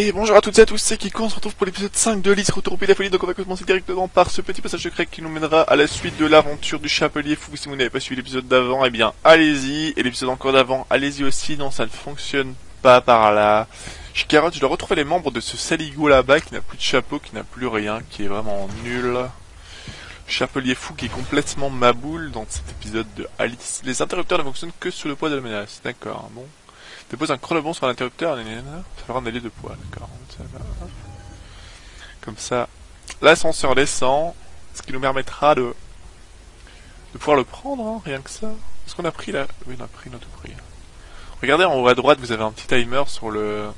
Et bonjour à toutes et à tous, c'est Kiko, on se retrouve pour l'épisode 5 de Lys Retour Folie, donc on va commencer directement par ce petit passage secret qui nous mènera à la suite de l'aventure du Chapelier Fou. Si vous n'avez pas suivi l'épisode d'avant, eh bien allez-y, et l'épisode encore d'avant, allez-y aussi, non ça ne fonctionne pas par là. Je carotte, je dois retrouver les membres de ce saligo là-bas qui n'a plus de chapeau, qui n'a plus rien, qui est vraiment nul. Chapelier Fou qui est complètement maboule dans cet épisode de Alice. Les interrupteurs ne fonctionnent que sous le poids de la menace, d'accord, bon. Dépose un chronobon sur l'interrupteur, ça fera un allié de poids, d'accord. Comme ça, l'ascenseur descend, ce qui nous permettra de, de pouvoir le prendre, hein, rien que ça. Est-ce qu'on a pris là Oui, on a pris notre prix. Regardez en haut à droite, vous avez un petit timer sur le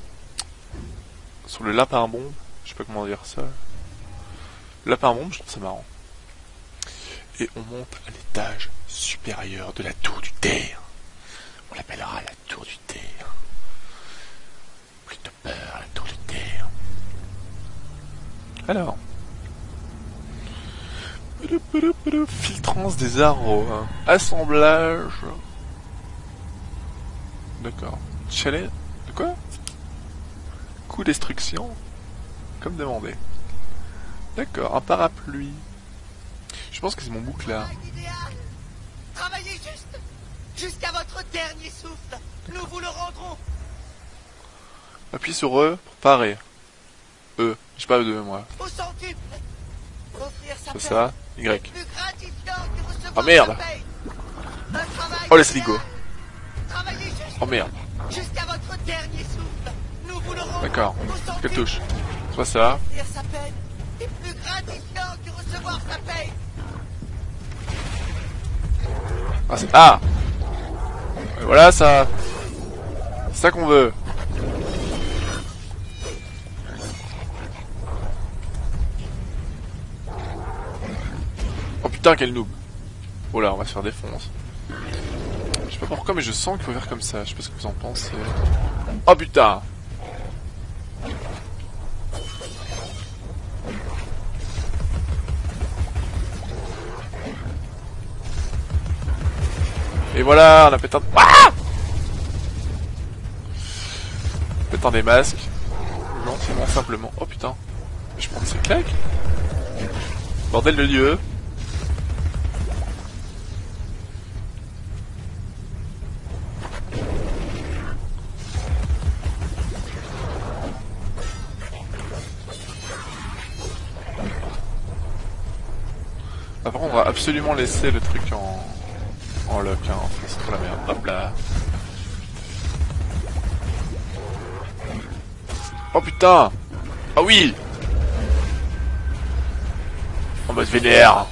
sur le lapin bombe. Je sais pas comment dire ça. Le lapin bombe, je trouve ça marrant. Et on monte à l'étage supérieur de la tour du terre. On l'appellera la tour du terre. De peur, terre. Alors. Filtrance des arbres. Assemblage. D'accord. Chalet. De quoi? Coup destruction. Comme demandé. D'accord, un parapluie. Je pense que c'est mon boucle là. Travaillez juste Jusqu'à votre dernier souffle, nous vous le rendrons. Appuie sur E pour parer. E, j'ai pas E2 moi. Au centuple. Offrir sa C'est ça, Y. que recevoir Oh, merde. Oh. Travaillez juste Oh merde. le. D'accord. Quelle touche Soit ça. Ah, ah Et Voilà ça. C'est ça qu'on veut. Putain quel noob. Oh là on va se faire défoncer. Je sais pas pourquoi mais je sens qu'il faut faire comme ça. Je sais pas ce que vous en pensez. Oh putain Et voilà, on a pété un... Ah Pétant des masques. Gentiment, simplement. Oh putain. Je prends ces claques. Bordel de lieu. Absolument laisser le truc en, en lock, hein. c'est trop la merde. Hop là. Oh putain Ah oui En mode vénère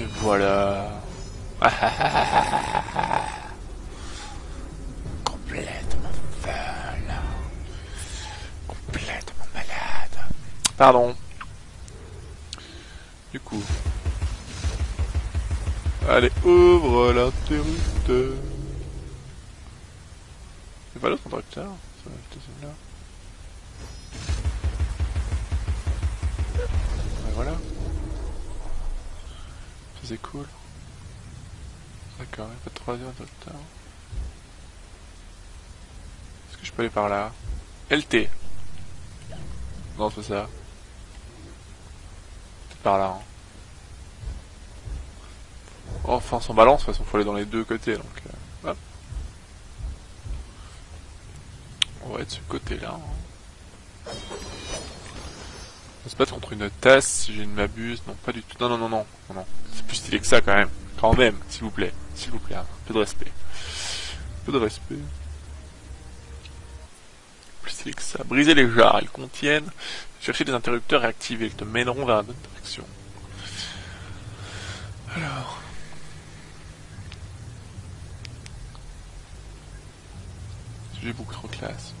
Et voilà Complètement folle Complètement malade Pardon Du coup Allez, ouvre l'interrupteur. C'est pas l'autre interrupteur plutôt celui-là. Ouais, voilà. C'est cool. D'accord, il pas de troisième interrupteur. Est-ce que je peux aller par là? LT. Non, c'est ça. Par là. Hein. Enfin, sans balance, de toute façon, faut aller dans les deux côtés, donc... euh. On va être ce côté-là. hein. On se battre contre une tasse, si je ne m'abuse. Non, pas du tout. Non, non, non, non. non. C'est plus stylé que ça, quand même. Quand même, s'il vous plaît. S'il vous plaît, un peu de respect. Peu de respect. Plus stylé que ça. Briser les jarres, ils contiennent... Chercher des interrupteurs et activer, ils te mèneront vers la bonne direction. Alors... J'ai beaucoup trop classe.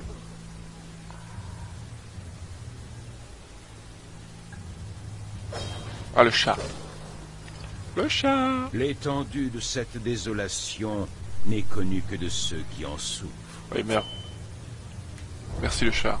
Ah, le chat. Le chat L'étendue de cette désolation n'est connue que de ceux qui en souffrent. Oui, merde. Merci le chat.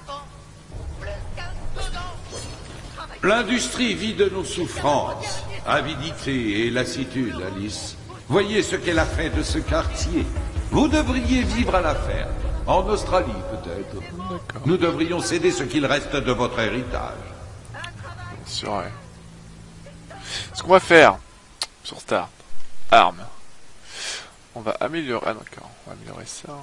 L'industrie vit de nos souffrances, avidité et lassitude, Alice. Voyez ce qu'elle a fait de ce quartier. Vous devriez vivre à la ferme, en Australie peut-être. Nous devrions céder ce qu'il reste de votre héritage. C'est vrai. Ce qu'on va faire sur Start, armes. On va améliorer. Ah d'accord, on va améliorer ça.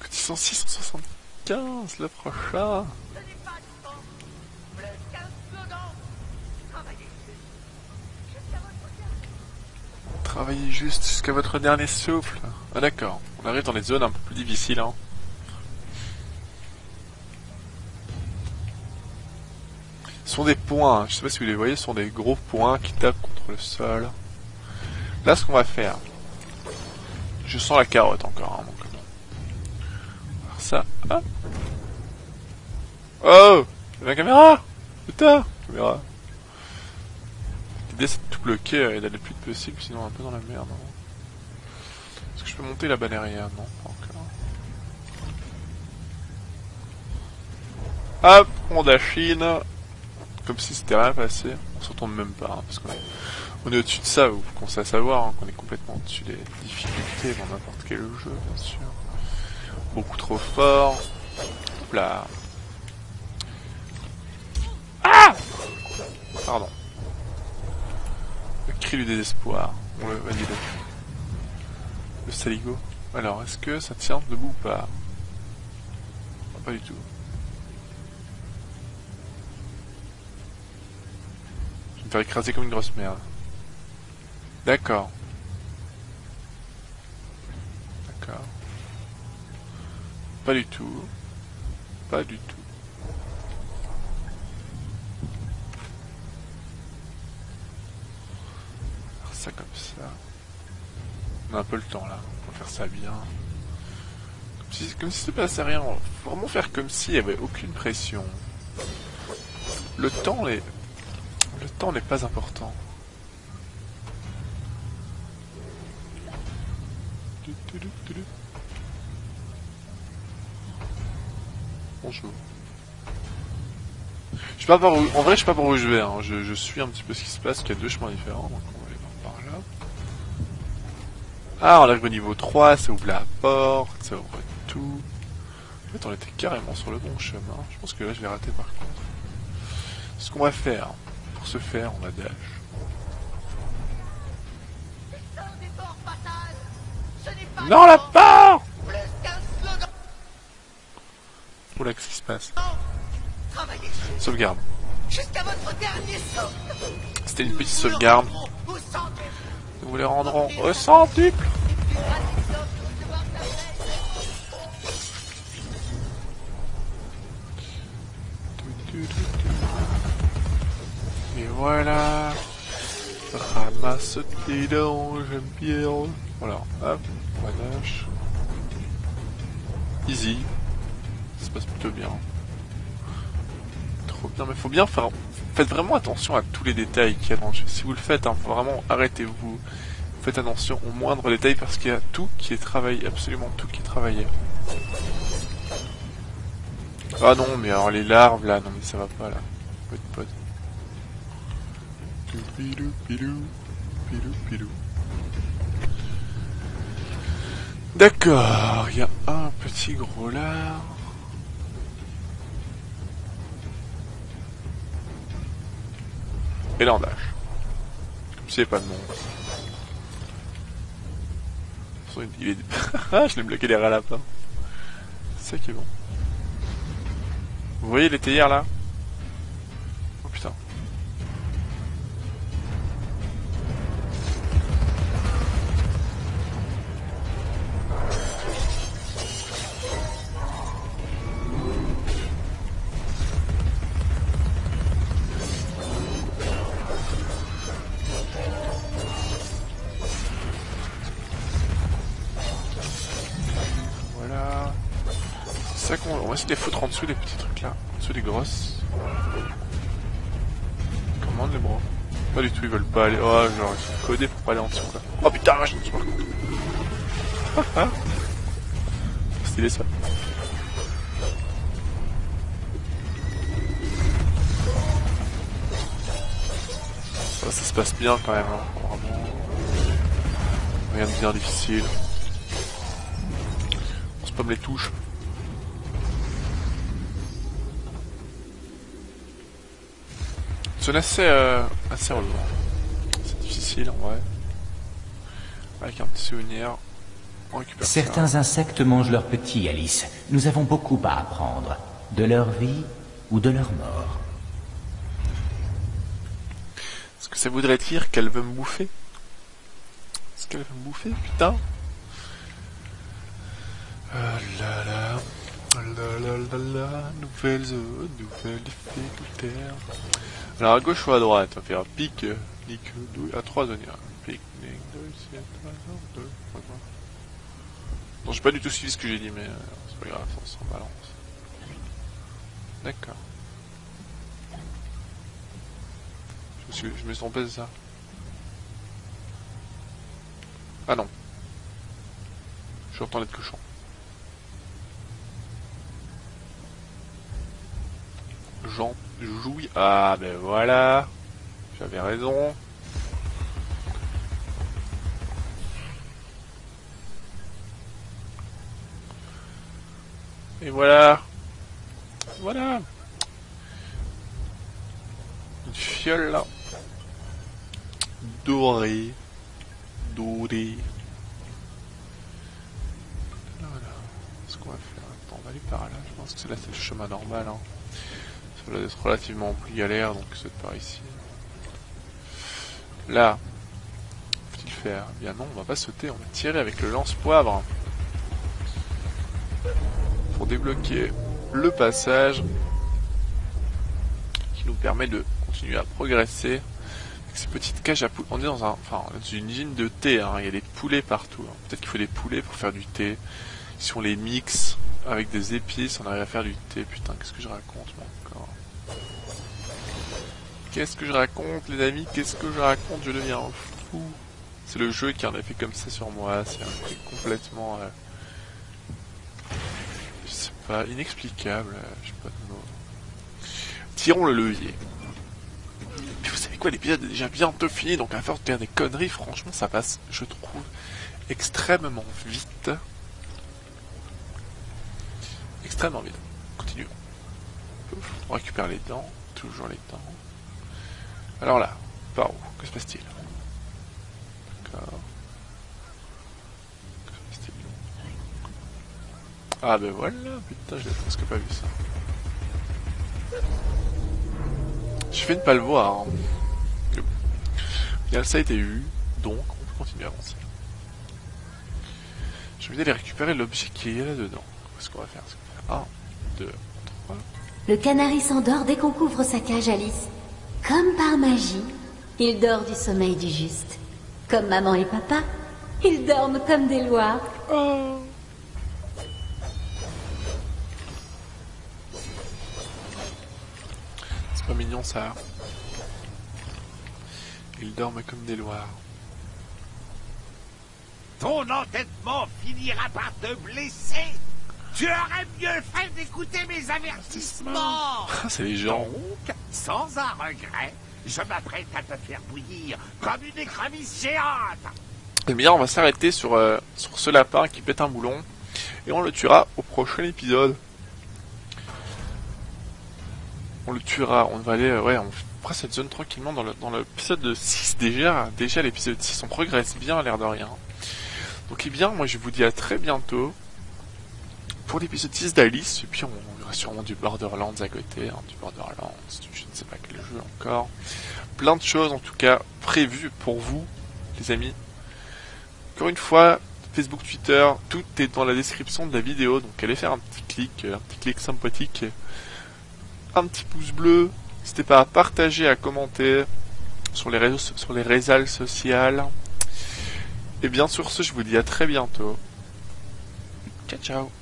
Cotisant 675 le prochain. Ce n'est pas du temps. Plus qu'un slogan. Travaillez jusqu'à votre dernier. Travaillez juste jusqu'à votre dernier souffle. Ah d'accord, on arrive dans les zones un peu plus difficiles. Hein. Ce sont des points, je sais pas si vous les voyez, ce sont des gros points qui tapent contre le sol. Là, ce qu'on va faire, je sens la carotte encore. Hein, donc. Alors ça, hop. Oh, la caméra, putain, caméra. L'idée c'est bloquer et d'aller le plus vite possible, sinon un peu dans la merde. hein. Est-ce que je peux monter la balérienne Non, pas encore. Hop, on dachine. Comme si c'était rien passé. On se retourne même pas, hein, parce qu'on est, on est au-dessus de ça, vous commencez à savoir hein, qu'on est complètement au-dessus des difficultés dans n'importe quel jeu, bien sûr. Beaucoup trop fort. Hop là. Ah Pardon. Le cri du désespoir. On le valide. Le saligo. Alors, est-ce que ça tient debout ou pas? Pas du tout. Je vais me faire écraser comme une grosse merde. D'accord. D'accord. Pas du tout. Pas du tout. Faire ça comme ça. On a un peu le temps là. Va faire ça bien. Comme si, comme si se passait rien. Faut vraiment faire comme s'il n'y avait aucune pression. Le temps. Le temps n'est pas important. Bonjour. Je sais pas par où... En vrai, je sais pas par où je vais. hein. Je, suis un petit peu ce qui se passe. Il y a deux chemins différents. Ah, on arrive au niveau 3. Ça ouvre la porte. Ça ouvre tout. En fait, on était carrément sur le bon chemin. Je pense que là, je vais rater par contre. Ce qu'on va faire, pour ce faire, on va dash. Non, la porte. Oula, qu'est-ce qui se passe? Sauvegarde. C'était une petite sauvegarde. Nous les rendrons au centuple? Voilà. Ramasse tes dents, j'aime bien. Voilà, hop, dash. Easy. Ça se passe plutôt bien. Trop bien, mais faut bien faire... Faites vraiment attention à tous les détails qu'il y a dans le jeu. Si vous le faites, hein, vraiment arrêtez-vous. Faites attention aux moindres détails parce qu'il y a tout qui est travaillé, absolument tout qui est travaillé. Ah non, mais alors les larves là, non mais ça va pas là. Pote. D'accord, il y a un petit gros lard. Et là on dash. Comme s'il n'y avait pas de monde. Il est... ah, je l'ai bloqué les rats lapins. C'est qui est bon. Vous voyez les théières là? on va essayer de les foutre en dessous, les petits trucs là. En dessous des grosses. Comment les bras Pas du tout, ils veulent pas aller. Oh, genre, ils sont codés pour pas aller en dessous quoi. Oh putain, je me suis pas ah, ah. Stylé ça. Ça, ça se passe bien quand même, hein. Rien de bien difficile. On se les touches. C'est assez, euh, assez. C'est difficile en vrai. Avec un petit souvenir, on récupère ça. Certains insectes mangent leurs petits, Alice. Nous avons beaucoup à apprendre. De leur vie ou de leur mort. Est-ce que ça voudrait dire qu'elle veut me bouffer Est-ce qu'elle veut me bouffer, putain Ah là là, ah là là là là, nouvelle zone, nouvelle difficulté. Alors à gauche ou à droite, on va faire pique, nique, douille, à trois zones. Pique, nique, douille, c'est deux, trois zones. Non, j'ai pas du tout suivi ce que j'ai dit, mais euh, c'est pas grave, on s'en balance. D'accord. Je me suis, je me suis trompé, c'est ça? Ah non. Je suis en train d'être cochon. Jean jouille. Ah ben voilà. J'avais raison. Et voilà. Voilà. Une fiole là. Dorée. Dorée. Voilà. Ce qu'on va faire. Attends, on va aller par là. Je pense que c'est là c'est le chemin normal. Hein. Ça va être relativement plus galère, donc c'est par ici. Là. Faut-il faire? Eh Bien non, on va pas sauter, on va tirer avec le lance-poivre. Pour débloquer le passage qui nous permet de continuer à progresser avec ces petites cages à poules. On est dans un, une usine de thé, hein. il y a des poulets partout. hein. Peut-être qu'il faut des poulets pour faire du thé. Si on les mixe avec des épices, on arrive à faire du thé. Putain, qu'est-ce que je raconte moi encore Qu'est-ce que je raconte les amis Qu'est-ce que je raconte Je deviens fou. C'est le jeu qui en a fait comme ça sur moi. C'est un complètement... euh, je sais pas, inexplicable. euh, Je sais pas de mots. Tirons le levier. Puis vous savez quoi, l'épisode est déjà bientôt fini, donc à force de faire des conneries, franchement, ça passe, je trouve, extrêmement vite. Extrêmement vite. Continuons. On récupère les dents, toujours les dents. Alors là, par où Que se passe-t-il D'accord. Que se passe-t-il Ah ben voilà, putain, je l'ai presque pas vu ça. J'ai fait de pas le voir. hein. Ça a été vu, donc on peut continuer à avancer. Je vais aller récupérer l'objet qui est là-dedans. Qu'est-ce qu'on va faire Qu'est-ce qu'on va faire 1, 2, 3. Le canari s'endort dès qu'on couvre sa cage, Alice. Comme par magie, il dort du sommeil du juste. Comme maman et papa, ils dorment comme des lois. C'est pas mignon ça. Ils dorment comme des loirs. Ton entêtement finira par te blesser. Tu aurais mieux fait d'écouter mes avertissements. C'est les gens. Donc, sans un regret, je m'apprête à te faire bouillir comme une écrevisse géante. Eh bien, on va s'arrêter sur, euh, sur ce lapin qui pète un boulon. Et on le tuera au prochain épisode. On le tuera. On va aller, euh, ouais, on fera cette zone tranquillement dans le- dans l'épisode de 6 déjà. Déjà, l'épisode 6, on progresse bien à l'air de rien. Donc, eh bien, moi, je vous dis à très bientôt pour l'épisode 6 d'Alice. Et puis, on, aura sûrement du Borderlands à côté. hein, du Borderlands, je ne sais pas quel jeu encore. Plein de choses, en tout cas, prévues pour vous, les amis. Encore une fois, Facebook, Twitter, tout est dans la description de la vidéo, donc allez faire un petit clic, euh, un petit clic sympathique, un petit pouce bleu, n'hésitez pas à partager, à commenter sur les réseaux, sur les réseaux sociaux. Et bien sur ce, je vous dis à très bientôt. Ciao ciao